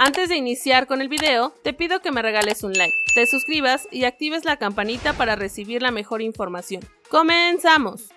Antes de iniciar con el video, te pido que me regales un like, te suscribas y actives la campanita para recibir la mejor información. ¡Comenzamos!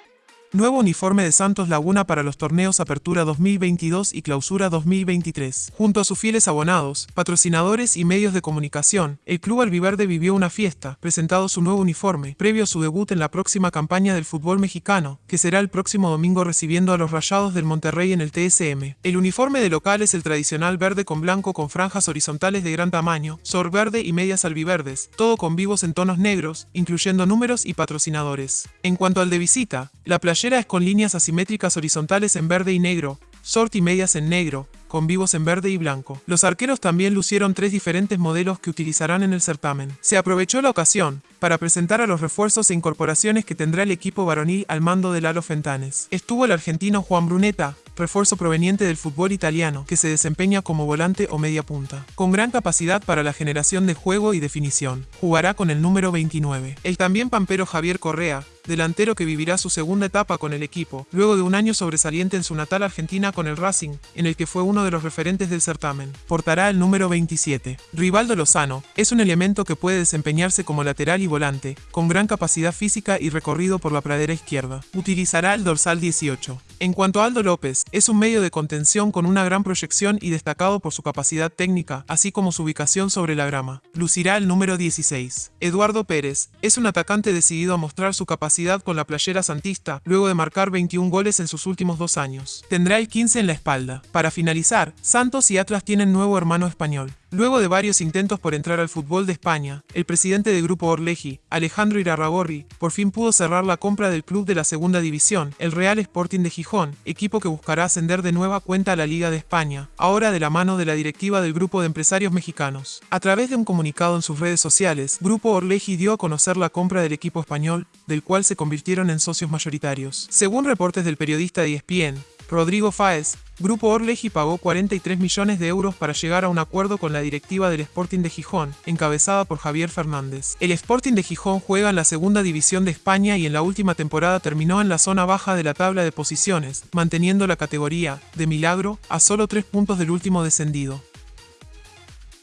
Nuevo uniforme de Santos Laguna para los torneos Apertura 2022 y Clausura 2023. Junto a sus fieles abonados, patrocinadores y medios de comunicación, el Club Albiverde vivió una fiesta, presentado su nuevo uniforme, previo a su debut en la próxima campaña del fútbol mexicano, que será el próximo domingo recibiendo a los Rayados del Monterrey en el TSM. El uniforme de local es el tradicional verde con blanco con franjas horizontales de gran tamaño, sor verde y medias albiverdes, todo con vivos en tonos negros, incluyendo números y patrocinadores. En cuanto al de visita, la playera es con líneas asimétricas horizontales en verde y negro, short y medias en negro, con vivos en verde y blanco. Los arqueros también lucieron tres diferentes modelos que utilizarán en el certamen. Se aprovechó la ocasión para presentar a los refuerzos e incorporaciones que tendrá el equipo varonil al mando de Lalo Fentanes. Estuvo el argentino Juan Bruneta, refuerzo proveniente del fútbol italiano, que se desempeña como volante o media punta, con gran capacidad para la generación de juego y definición. Jugará con el número 29. El también pampero Javier Correa, delantero que vivirá su segunda etapa con el equipo, luego de un año sobresaliente en su natal Argentina con el Racing, en el que fue uno de los referentes del certamen. Portará el número 27. Rivaldo Lozano es un elemento que puede desempeñarse como lateral y volante, con gran capacidad física y recorrido por la pradera izquierda. Utilizará el dorsal 18. En cuanto a Aldo López, es un medio de contención con una gran proyección y destacado por su capacidad técnica, así como su ubicación sobre la grama. Lucirá el número 16. Eduardo Pérez es un atacante decidido a mostrar su capacidad con la playera santista, luego de marcar 21 goles en sus últimos dos años. Tendrá el 15 en la espalda. Para finalizar, Santos y Atlas tienen nuevo hermano español. Luego de varios intentos por entrar al fútbol de España, el presidente del grupo Orleji, Alejandro Irarragorri, por fin pudo cerrar la compra del club de la segunda división, el Real Sporting de Gijón, equipo que buscará ascender de nueva cuenta a la Liga de España, ahora de la mano de la directiva del grupo de empresarios mexicanos. A través de un comunicado en sus redes sociales, Grupo Orleji dio a conocer la compra del equipo español, del cual se convirtieron en socios mayoritarios. Según reportes del periodista de ESPN, Rodrigo Fáez, Grupo Orleji pagó 43 millones de euros para llegar a un acuerdo con la directiva del Sporting de Gijón, encabezada por Javier Fernández. El Sporting de Gijón juega en la segunda división de España y en la última temporada terminó en la zona baja de la tabla de posiciones, manteniendo la categoría, de milagro, a solo tres puntos del último descendido.